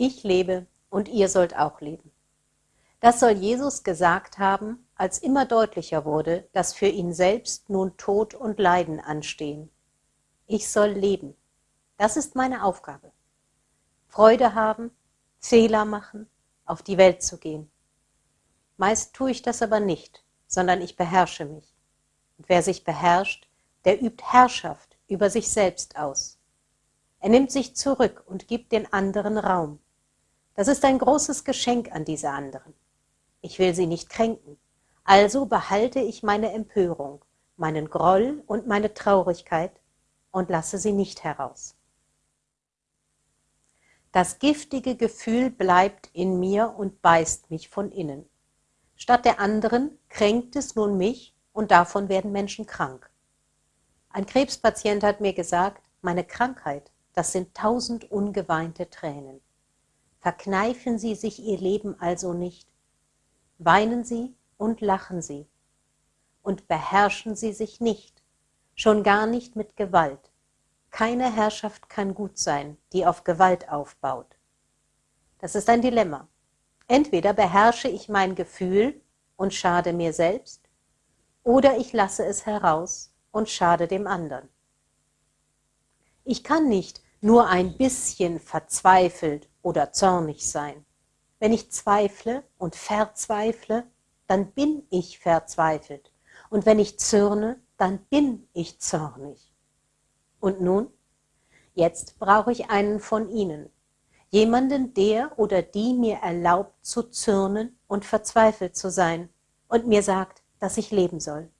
Ich lebe und ihr sollt auch leben. Das soll Jesus gesagt haben, als immer deutlicher wurde, dass für ihn selbst nun Tod und Leiden anstehen. Ich soll leben. Das ist meine Aufgabe. Freude haben, Fehler machen, auf die Welt zu gehen. Meist tue ich das aber nicht, sondern ich beherrsche mich. Und wer sich beherrscht, der übt Herrschaft über sich selbst aus. Er nimmt sich zurück und gibt den anderen Raum. Das ist ein großes Geschenk an diese anderen. Ich will sie nicht kränken, also behalte ich meine Empörung, meinen Groll und meine Traurigkeit und lasse sie nicht heraus. Das giftige Gefühl bleibt in mir und beißt mich von innen. Statt der anderen kränkt es nun mich und davon werden Menschen krank. Ein Krebspatient hat mir gesagt, meine Krankheit, das sind tausend ungeweinte Tränen. Verkneifen Sie sich Ihr Leben also nicht. Weinen Sie und lachen Sie. Und beherrschen Sie sich nicht, schon gar nicht mit Gewalt. Keine Herrschaft kann gut sein, die auf Gewalt aufbaut. Das ist ein Dilemma. Entweder beherrsche ich mein Gefühl und schade mir selbst, oder ich lasse es heraus und schade dem anderen. Ich kann nicht nur ein bisschen verzweifelt oder zornig sein. Wenn ich zweifle und verzweifle, dann bin ich verzweifelt. Und wenn ich zürne, dann bin ich zornig. Und nun? Jetzt brauche ich einen von Ihnen. Jemanden, der oder die mir erlaubt zu zürnen und verzweifelt zu sein und mir sagt, dass ich leben soll.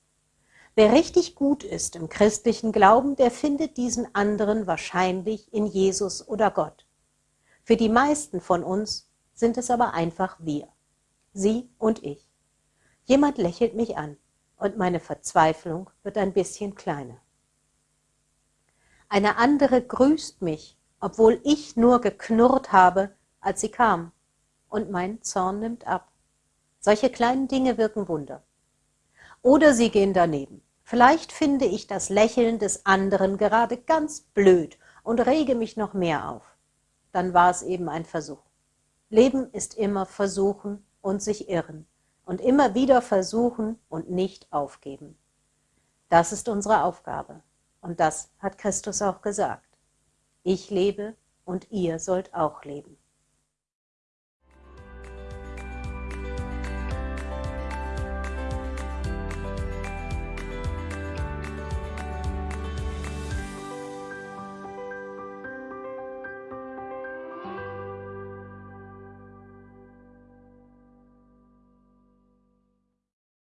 Wer richtig gut ist im christlichen Glauben, der findet diesen anderen wahrscheinlich in Jesus oder Gott. Für die meisten von uns sind es aber einfach wir, Sie und ich. Jemand lächelt mich an und meine Verzweiflung wird ein bisschen kleiner. Eine andere grüßt mich, obwohl ich nur geknurrt habe, als sie kam, und mein Zorn nimmt ab. Solche kleinen Dinge wirken Wunder. Oder sie gehen daneben. Vielleicht finde ich das Lächeln des anderen gerade ganz blöd und rege mich noch mehr auf. Dann war es eben ein Versuch. Leben ist immer versuchen und sich irren und immer wieder versuchen und nicht aufgeben. Das ist unsere Aufgabe. Und das hat Christus auch gesagt. Ich lebe und ihr sollt auch leben.